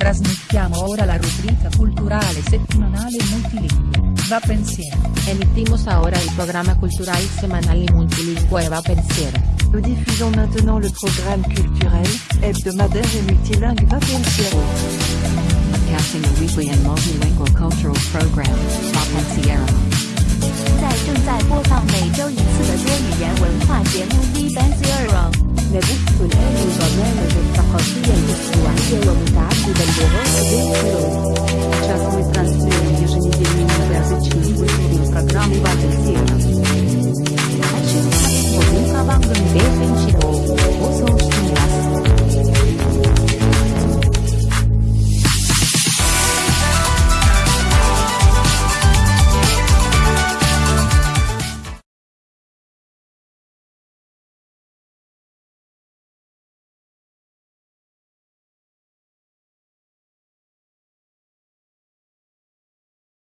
Trasmettiamo ora la rubrica culturale settimanale multilingue, Va Pensiero. Emitimos ahora el programa cultural semanal y multilingüe Va Pensiero. Nous diffusons maintenant le programme culturel, hebdomadaire et multilingue Va Pensiero. Casting a weekly and multilingual cultural program, Va Pensiero. Гудальева